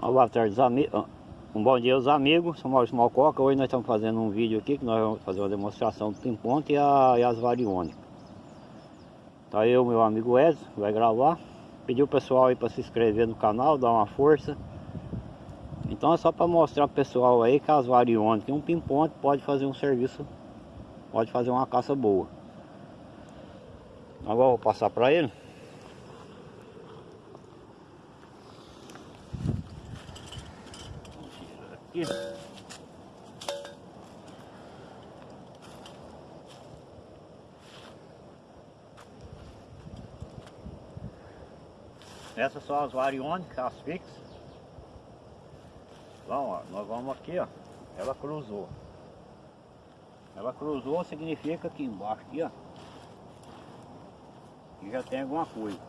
Uma boa tarde. Um bom dia aos amigos, sou Maurício Malcoca. Hoje nós estamos fazendo um vídeo aqui que nós vamos fazer uma demonstração do pimponte e, a, e as variônicas. Tá eu, meu amigo Edson, vai gravar. Pediu o pessoal aí para se inscrever no canal, dar uma força. Então é só para mostrar pro pessoal aí que as variônicas um pimponte pode fazer um serviço, pode fazer uma caça boa. Agora eu vou passar para ele. Aqui. Essas são as variônicas, as fixas. Então, ó, nós vamos aqui, ó. Ela cruzou. Ela cruzou significa que embaixo aqui, ó. Que já tem alguma coisa.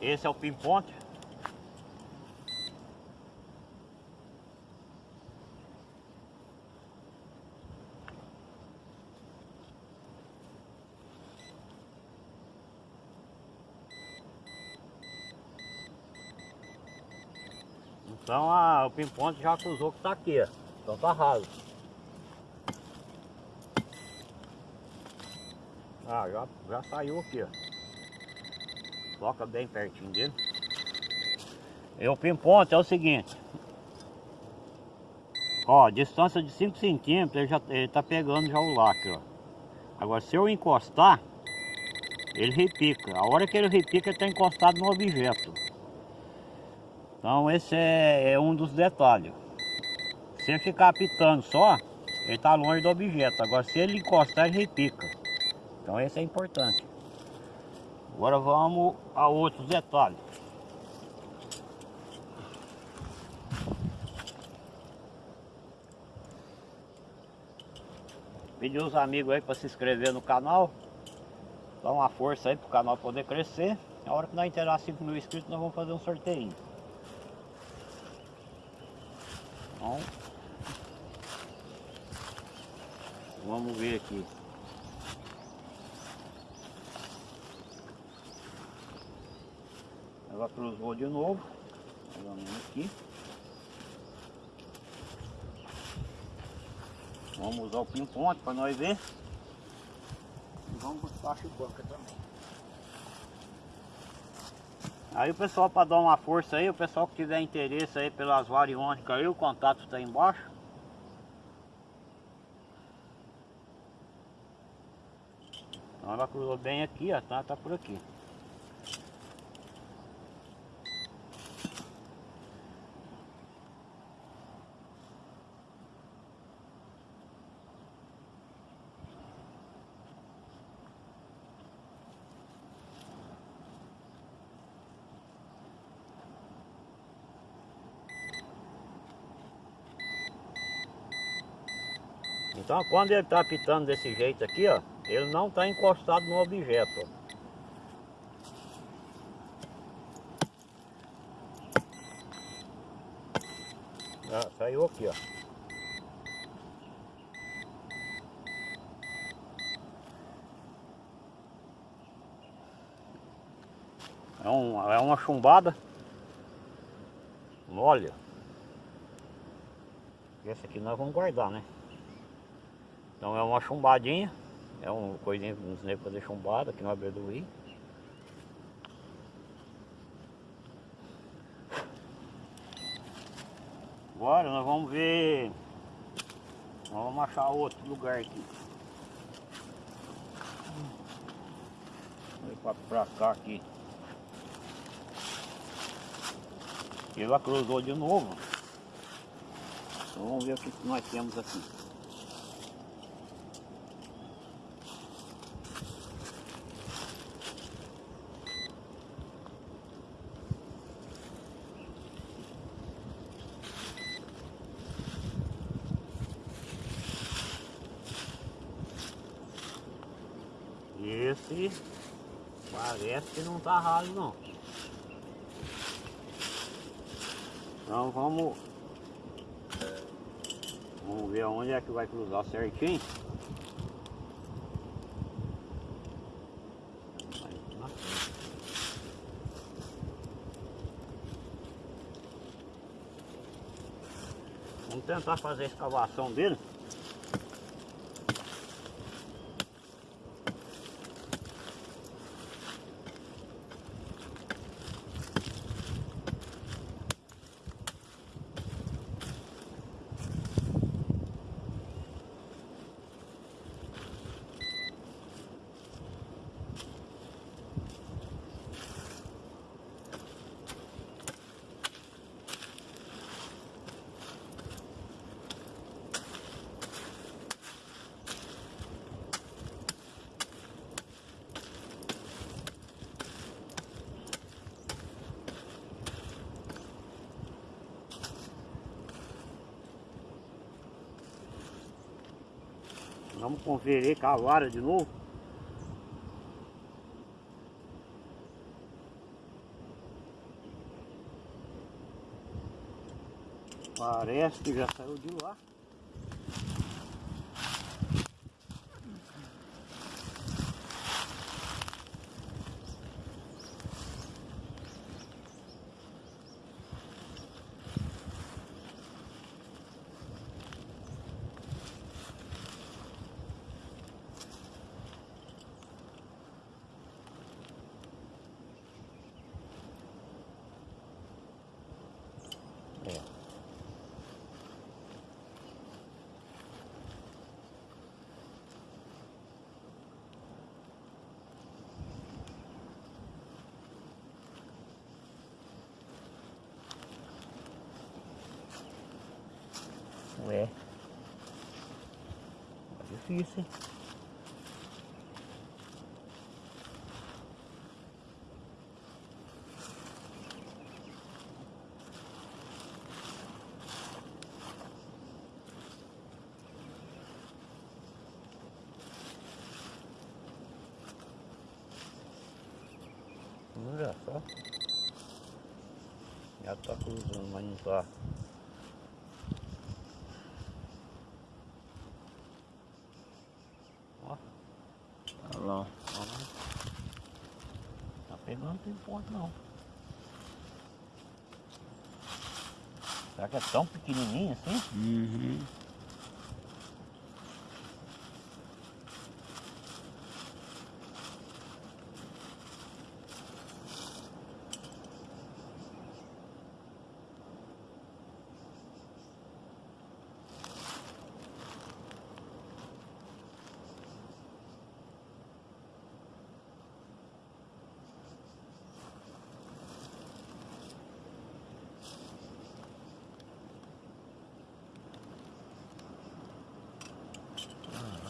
Esse é o pimponte. Então a, o pimponte já cruzou que está aqui, ó. Então tá raso. Ah, já, já saiu aqui, ó. Coloca bem pertinho dele. E o pimponte é o seguinte. Ó, distância de 5 centímetros, ele já ele tá pegando já o lacre, ó. Agora se eu encostar, ele repica. A hora que ele repica, ele está encostado no objeto. Então esse é, é um dos detalhes. Se ele ficar apitando só, ele está longe do objeto. Agora se ele encostar, ele repica. Então esse é importante. Agora vamos a outros detalhes. Pedir os amigos aí para se inscrever no canal. Dar uma força aí para o canal poder crescer. A hora que nós inteirar 5 mil inscritos, nós vamos fazer um sorteio. Vamos ver aqui. Ela cruzou de novo. Vamos aqui. Vamos usar o pin-ponte para nós ver. E vamos buscar a chicoca também. Aí o pessoal para dar uma força aí, o pessoal que tiver interesse aí pelas variônicas aí, o contato está embaixo. Então ela cruzou bem aqui, ó, tá, tá por aqui. Então quando ele está apitando desse jeito aqui, ó, ele não está encostado no objeto. Ah, saiu aqui, ó. É, um, é uma chumbada Olha Esse aqui nós vamos guardar, né? Então é uma chumbadinha, é uma coisinha que ensinei fazer chumbada aqui no Aberdoí. Agora nós vamos ver, vamos achar outro lugar aqui. Vou pra cá aqui. Ela cruzou de novo. Então vamos ver o que nós temos aqui. Esse parece que não tá raso não. Então vamos Vamos ver onde é que vai cruzar certinho. Vamos tentar fazer a escavação dele. Vamos conferir com a vara de novo. Parece que já saiu de lá. É. Ué. Tá difícil, hein? Olha só. Já tá cruzando, mas não tá. Ó. Olha lá. ó. Tá pegando, tem ponto não. Será que é tão pequenininho assim? Uhum.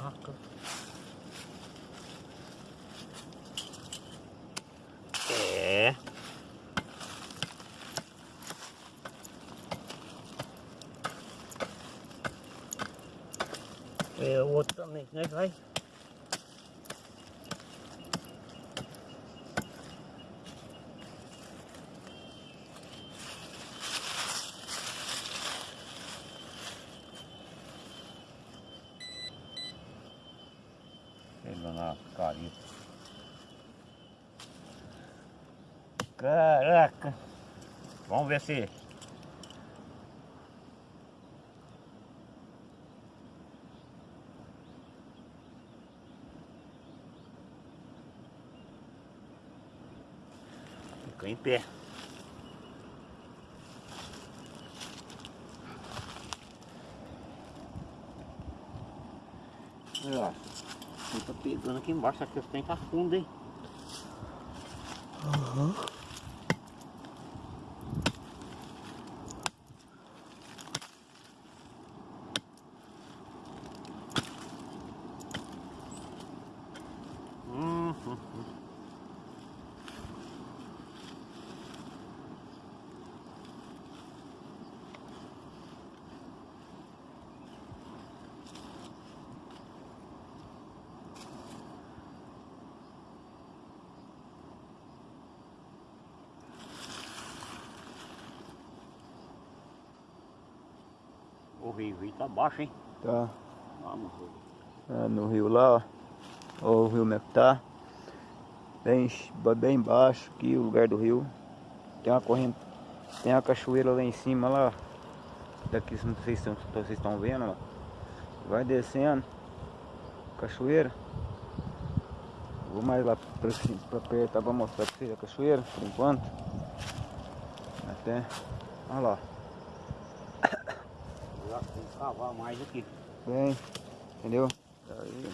Caraca. É. É o outro também, né, vai? Pegando a carita. Caraca! Vamos ver se. Fica em pé. Olha. Ele tá pegando aqui embaixo, que os tem tá fundo, hein? Uhum. Rio, o rio tá baixo, hein? Tá. Vamos, rio. É, no rio lá, ó. Ó o rio como é que tá. Bem, bem baixo aqui o lugar do rio. Tem uma corrente. Tem uma cachoeira lá em cima lá. daqui, não sei se vocês estão vendo, ó. Vai descendo. Cachoeira. Vou mais lá pra, pra perto pra mostrar pra vocês a cachoeira, por enquanto. Até. Olha lá. Já cavar mais aqui. Bem, entendeu? Aí.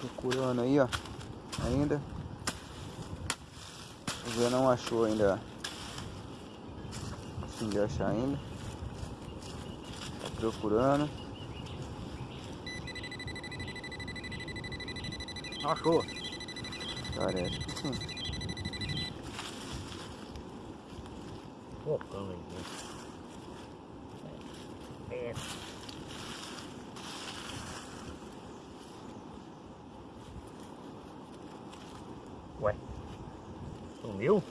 Procurando aí, ó. Ainda. Zé não achou ainda. De achar ainda. Tá procurando. Achou. Parece que sim. Focando aí. É. Ué. Sumiu?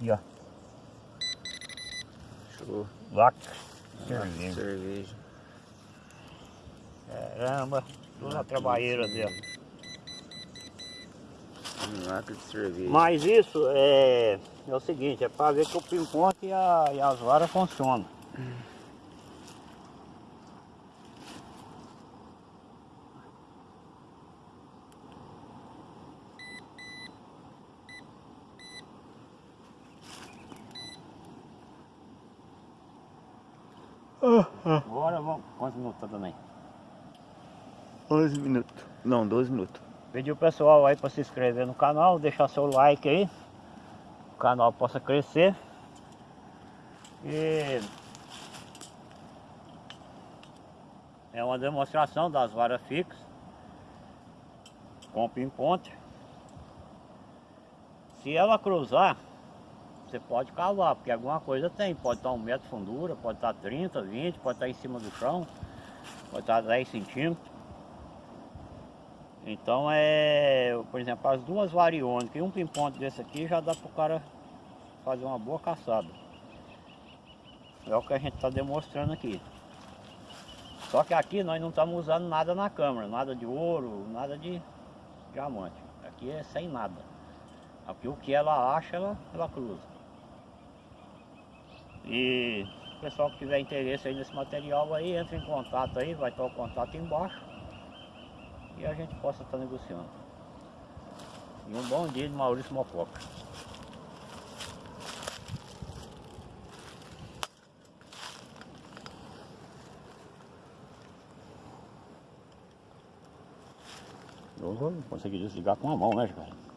E ó. Show. Lac. Ah, Cerveja. Cerveja. Caramba. Toda a trabalheira dela. Um lacre de cerveja. Mas isso é, é o seguinte, é para ver que o pimponte e, a, e as varas funcionam. Agora vamos. Quantos minutos tá dando aí? 11 minutos. Não, 12 minutos. Pedir o pessoal aí para se inscrever no canal, deixar seu like aí. O canal possa crescer. E é uma demonstração das varas fixas com pimponte. Se ela cruzar, você pode cavar, porque alguma coisa tem. Pode estar um metro de fundura, pode estar 30, 20, pode estar em cima do chão, pode estar 10 centímetros. Então é, por exemplo, as duas variônicas e um pimponte desse aqui já dá para o cara fazer uma boa caçada. É o que a gente está demonstrando aqui. Só que aqui nós não estamos usando nada na câmera, nada de ouro, nada de diamante. Aqui é sem nada. Aqui o que ela acha, ela, ela cruza. E o pessoal que tiver interesse aí nesse material aí, entra em contato aí, vai estar o contato embaixo e a gente possa estar negociando. E um bom dia de Maurício Mococa. Eu vou conseguir desligar com a mão, né, cara?